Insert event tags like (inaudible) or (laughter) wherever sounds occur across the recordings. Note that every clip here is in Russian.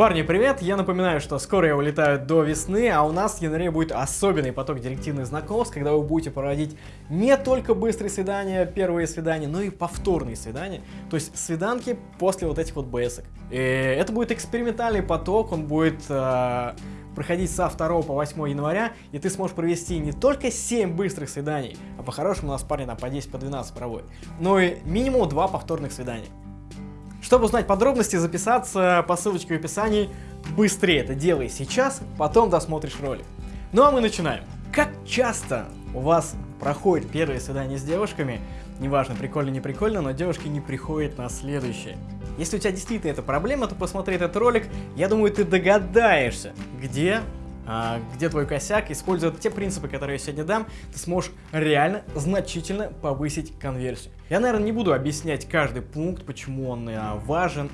Парни, привет! Я напоминаю, что скоро я улетаю до весны, а у нас в январе будет особенный поток директивных знакомств, когда вы будете проводить не только быстрые свидания, первые свидания, но и повторные свидания, то есть свиданки после вот этих вот БСок. И это будет экспериментальный поток, он будет э, проходить со 2 по 8 января, и ты сможешь провести не только 7 быстрых свиданий, а по-хорошему у нас парни там по 10, по 12 проводят, но и минимум 2 повторных свидания. Чтобы узнать подробности, записаться по ссылочке в описании. Быстрее это делай сейчас, потом досмотришь ролик. Ну а мы начинаем. Как часто у вас проходит первое свидание с девушками, неважно, прикольно, не прикольно, но девушки не приходят на следующее. Если у тебя действительно эта проблема, то посмотри этот ролик, я думаю, ты догадаешься, где где твой косяк, используя те принципы, которые я сегодня дам, ты сможешь реально значительно повысить конверсию. Я, наверное, не буду объяснять каждый пункт, почему он а, важен,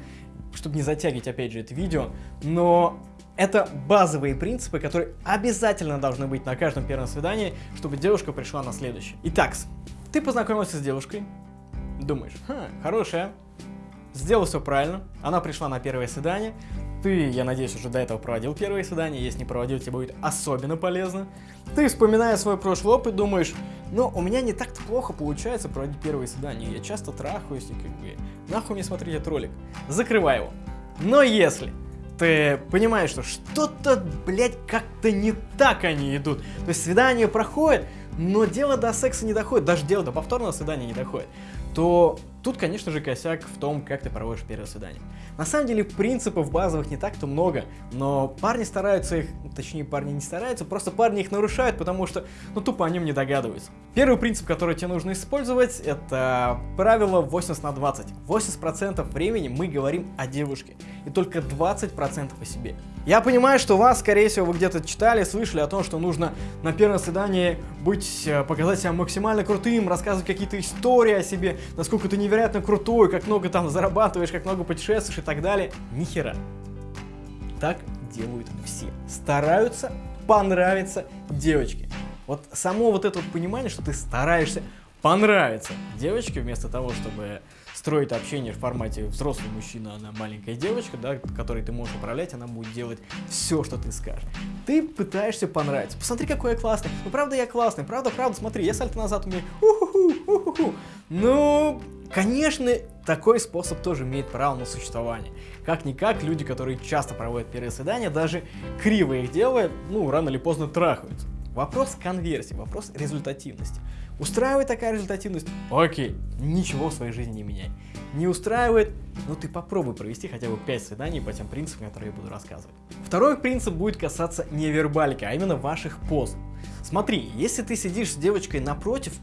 чтобы не затягивать, опять же, это видео, но это базовые принципы, которые обязательно должны быть на каждом первом свидании, чтобы девушка пришла на следующее. Итак, ты познакомился с девушкой, думаешь, Ха, хорошая, сделал все правильно, она пришла на первое свидание, ты, я надеюсь, уже до этого проводил первые свидания, если не проводил, тебе будет особенно полезно. Ты, вспоминая свой прошлый опыт, думаешь, ну, у меня не так-то плохо получается проводить первые свидания, я часто трахаюсь, и как бы, нахуй мне смотреть этот ролик. Закрывай его. Но если ты понимаешь, что что-то, блядь, как-то не так они идут, то есть свидание проходит, но дело до секса не доходит, даже дело до повторного свидания не доходит, то Тут, конечно же, косяк в том, как ты проводишь первое свидание. На самом деле, принципов базовых не так-то много, но парни стараются их, точнее, парни не стараются, просто парни их нарушают, потому что, ну, тупо о нем не догадываются. Первый принцип, который тебе нужно использовать, это правило 80 на 20. 80% времени мы говорим о девушке, и только 20% о себе. Я понимаю, что вас, скорее всего, вы где-то читали, слышали о том, что нужно на первом свидании быть, э, показать себя максимально крутым, рассказывать какие-то истории о себе, насколько ты невероятно невероятно крутой, как много там зарабатываешь, как много путешествуешь и так далее. Нихера. Так делают все. Стараются понравиться девочке. Вот само вот это вот понимание, что ты стараешься понравиться девочке, вместо того, чтобы строить общение в формате взрослый мужчина, она маленькая девочка, да, которой ты можешь управлять, она будет делать все, что ты скажешь. Ты пытаешься понравиться. Посмотри, какой я классный. Ну, правда, я классный. Правда, правда, смотри, я сальто назад умею. Ну, Конечно, такой способ тоже имеет право на существование. Как-никак, люди, которые часто проводят первые свидания, даже криво их делая, ну, рано или поздно трахаются. Вопрос конверсии, вопрос результативности. Устраивает такая результативность? Окей, ничего в своей жизни не меняй. Не устраивает? Ну ты попробуй провести хотя бы 5 свиданий по тем принципам, которые я буду рассказывать. Второй принцип будет касаться невербалики, а именно ваших поз. Смотри, если ты сидишь с девочкой напротив,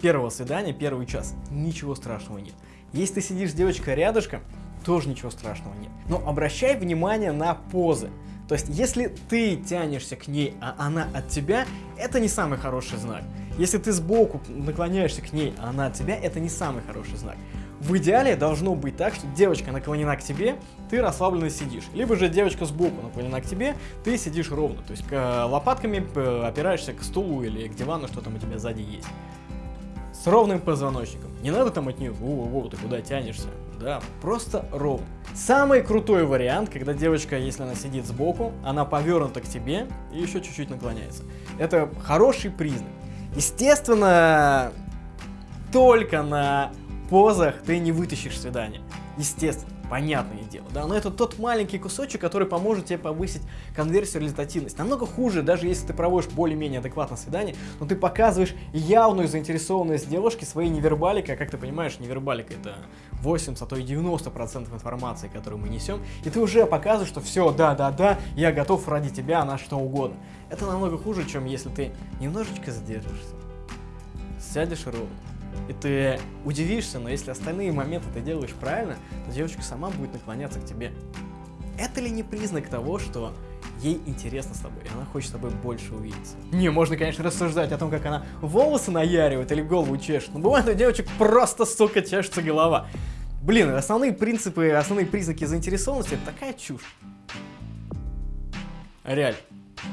первого свидания, первый час, ничего страшного нет. Если ты сидишь с девочкой рядышком, тоже ничего страшного нет. Но обращай внимание на позы. То есть, если ты тянешься к ней, а она от тебя, это не самый хороший знак. Если ты сбоку наклоняешься к ней, а она от тебя, это не самый хороший знак. В идеале должно быть так, что девочка наклонена к тебе, ты расслабленно сидишь. Либо же девочка сбоку наклонена к тебе, ты сидишь ровно. То есть лопатками опираешься к стулу или к дивану, что там у тебя сзади есть с ровным позвоночником. Не надо там от нее, воу-воу, ты куда тянешься. Да, просто ровно. Самый крутой вариант, когда девочка, если она сидит сбоку, она повернута к тебе и еще чуть-чуть наклоняется. Это хороший признак. Естественно, только на позах ты не вытащишь свидание. Естественно понятное дело, да, но это тот маленький кусочек, который поможет тебе повысить конверсию результативность. Намного хуже, даже если ты проводишь более-менее адекватное свидание, но ты показываешь явную заинтересованность девушки своей невербаликой, а как ты понимаешь, невербалика это 80, а то и 90% информации, которую мы несем, и ты уже показываешь, что все, да-да-да, я готов ради тебя на что угодно. Это намного хуже, чем если ты немножечко задержишься, сядешь ровно, и ты удивишься, но если остальные моменты ты делаешь правильно, то девочка сама будет наклоняться к тебе. Это ли не признак того, что ей интересно с тобой, и она хочет с тобой больше увидеться. Не, можно, конечно, рассуждать о том, как она волосы наяривает или голову чешет, но бывает у девочек просто, сука, чешется голова. Блин, основные принципы, основные признаки заинтересованности — это такая чушь. Реально.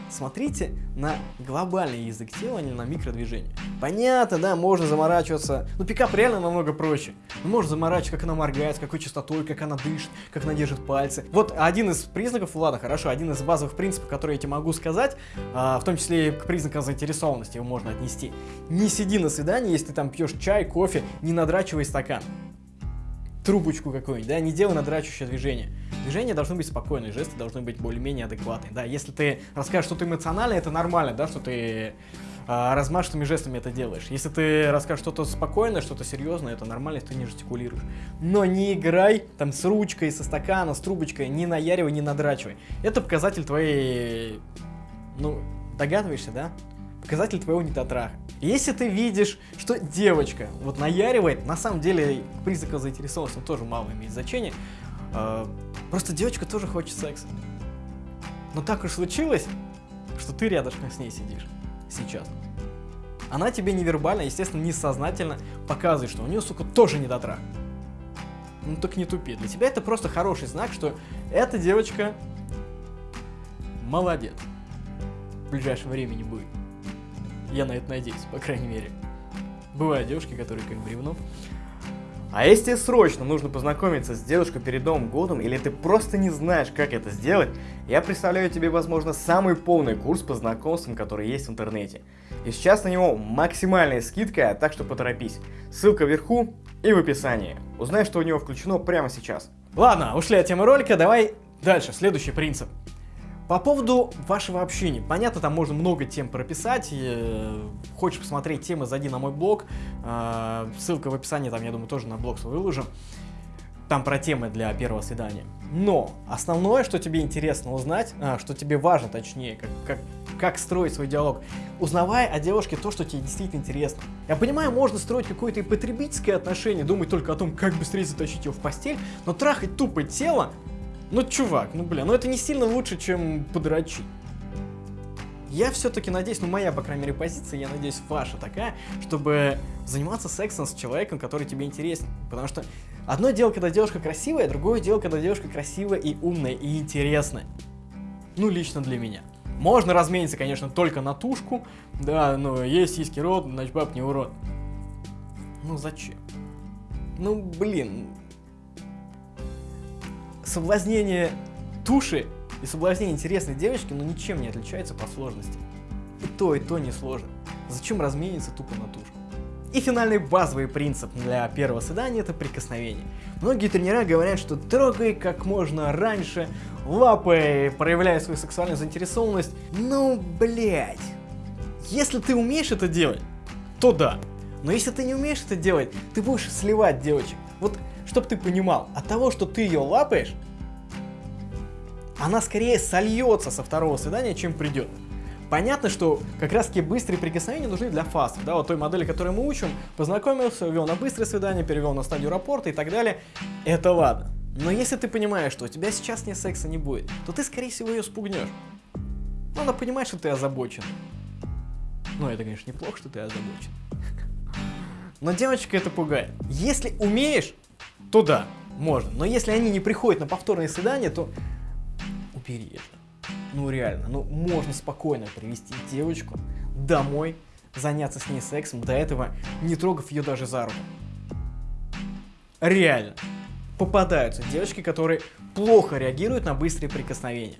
Смотрите на глобальный язык тела, а не на микродвижение. Понятно, да, можно заморачиваться, но пикап реально намного проще. Ну, можно заморачиваться, как она моргает, с какой частотой, как она дышит, как она держит пальцы. Вот один из признаков, ладно, хорошо, один из базовых принципов, которые я тебе могу сказать, а, в том числе и к признакам заинтересованности его можно отнести. Не сиди на свидании, если ты там пьешь чай, кофе, не надрачивай стакан трубочку какую-нибудь, да, не делай надрачивающее движение. Движения должны быть спокойные, жесты должны быть более-менее адекватные, да. Если ты расскажешь что-то эмоциональное, это нормально, да, что ты а, размашистыми жестами это делаешь. Если ты расскажешь что-то спокойное, что-то серьезное, это нормально, если ты не жестикулируешь. Но не играй там с ручкой, со стакана, с трубочкой, не наяривай, не надрачивай. Это показатель твоей, ну, догадываешься, да? Показатель твоего недотраха. Если ты видишь, что девочка вот наяривает, на самом деле признак заинтересованности тоже мало имеет значения, э, просто девочка тоже хочет секса. Но так уж случилось, что ты рядышком с ней сидишь сейчас. Она тебе невербально, естественно, несознательно показывает, что у нее, сука, тоже недотрах. Ну так не тупи. Для тебя это просто хороший знак, что эта девочка молодец. В ближайшем времени будет. Я на это надеюсь, по крайней мере. Бывают девушки, которые как бревно. А если тебе срочно нужно познакомиться с девушкой перед Новым годом, или ты просто не знаешь, как это сделать, я представляю тебе, возможно, самый полный курс по знакомствам, который есть в интернете. И сейчас на него максимальная скидка, так что поторопись. Ссылка вверху и в описании. Узнай, что у него включено прямо сейчас. Ладно, ушли от темы ролика, давай дальше, следующий принцип. По поводу вашего общения. Понятно, там можно много тем прописать. Э, хочешь посмотреть темы, зайди на мой блог. Э, ссылка в описании, там, я думаю, тоже на блог свой выложу. Там про темы для первого свидания. Но основное, что тебе интересно узнать, а, что тебе важно, точнее, как, как, как строить свой диалог, узнавай о девушке то, что тебе действительно интересно. Я понимаю, можно строить какое-то и потребительское отношение, думать только о том, как быстрее затащить ее в постель, но трахать тупо тело ну, чувак, ну, бля, ну это не сильно лучше, чем подрочить. Я все-таки надеюсь, ну моя, по крайней мере, позиция, я надеюсь, ваша такая, чтобы заниматься сексом с человеком, который тебе интересен. Потому что одно дело, когда девушка красивая, другое дело, когда девушка красивая и умная, и интересная. Ну, лично для меня. Можно размениться, конечно, только на тушку. Да, но есть сиськи рот, значит баб не урод. Ну зачем? Ну, блин, соблазнение туши и соблазнение интересной девочки, ну, ничем не отличается по сложности. И то, и то не сложно. Зачем размениться тупо на тушку? И финальный базовый принцип для первого свидания это прикосновение. Многие тренера говорят, что трогай как можно раньше, лапой, проявляя свою сексуальную заинтересованность. Ну, блять. Если ты умеешь это делать, то да. Но если ты не умеешь это делать, ты будешь сливать девочек. Вот чтобы ты понимал, от того, что ты ее лапаешь, она скорее сольется со второго свидания, чем придет. Понятно, что как раз таки быстрые прикосновения нужны для фастов, да, вот той модели, которую мы учим, познакомился, вел на быстрое свидание, перевел на стадию рапорта и так далее, это ладно. Но если ты понимаешь, что у тебя сейчас не секса не будет, то ты, скорее всего, ее спугнешь. Ну, она понимает, что ты озабочен. Ну, это, конечно, неплохо, что ты озабочен. (laughs) Но девочка это пугает. Если умеешь, то да, можно. Но если они не приходят на повторное свидание, то убери это. Ну реально, ну можно спокойно привести девочку домой, заняться с ней сексом, до этого не трогав ее даже за руку. Реально. Попадаются девочки, которые плохо реагируют на быстрые прикосновения.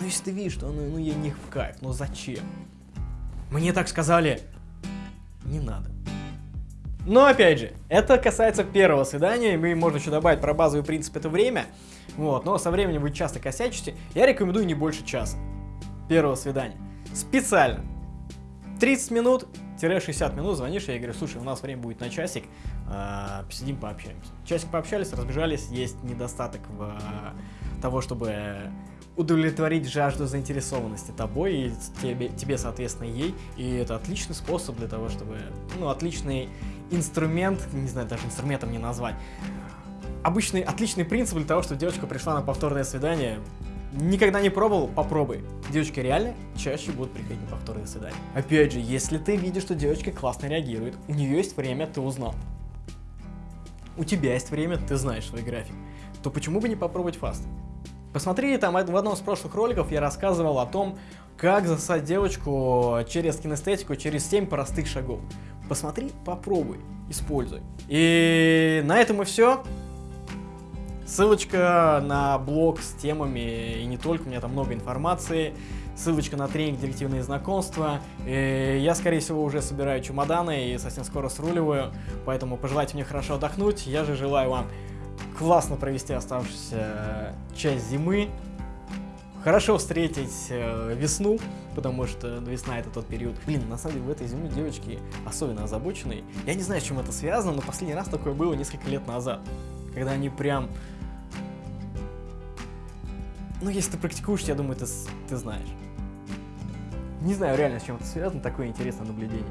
Ну если ты видишь, что ну, ну ей не в кайф, ну зачем? Мне так сказали, не надо. Но опять же, это касается первого свидания, и можно еще добавить про базовый принцип это время. Вот, но со временем вы часто косячите. Я рекомендую не больше часа первого свидания. Специально. 30 минут 60 минут звонишь, я говорю, слушай, у нас время будет на часик, э, посидим, пообщаемся. Часик пообщались, разбежались, есть недостаток в э, того, чтобы удовлетворить жажду заинтересованности тобой и тебе, тебе, соответственно, ей. И это отличный способ для того, чтобы, ну, отличный инструмент, не знаю, даже инструментом не назвать. Обычный, отличный принцип для того, чтобы девочка пришла на повторное свидание. Никогда не пробовал? Попробуй. Девочки реально чаще будут приходить на повторное свидание. Опять же, если ты видишь, что девочка классно реагирует, у нее есть время, ты узнал. У тебя есть время, ты знаешь свой график. То почему бы не попробовать фаст? Посмотри, там в одном из прошлых роликов я рассказывал о том, как засать девочку через кинестетику, через 7 простых шагов. Посмотри, попробуй, используй. И на этом и все. Ссылочка на блог с темами и не только, у меня там много информации. Ссылочка на тренинг «Директивные знакомства». И я, скорее всего, уже собираю чемоданы и совсем скоро сруливаю, поэтому пожелайте мне хорошо отдохнуть. Я же желаю вам классно провести оставшуюся часть зимы, хорошо встретить э, весну, потому что весна это тот период. Блин, на самом деле в этой зиме девочки особенно озабоченные. Я не знаю, с чем это связано, но последний раз такое было несколько лет назад, когда они прям... Ну, если ты практикуешь, я думаю, ты, ты знаешь. Не знаю реально, с чем это связано, такое интересное наблюдение.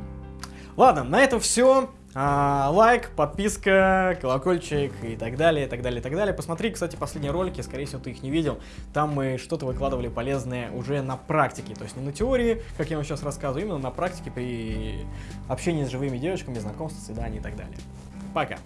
Ладно, на этом все. А, лайк, подписка, колокольчик и так далее, и так далее, и так далее. Посмотри, кстати, последние ролики, скорее всего, ты их не видел. Там мы что-то выкладывали полезное уже на практике. То есть не на теории, как я вам сейчас рассказываю, именно на практике при общении с живыми девочками, знакомстве, свидании и так далее. Пока.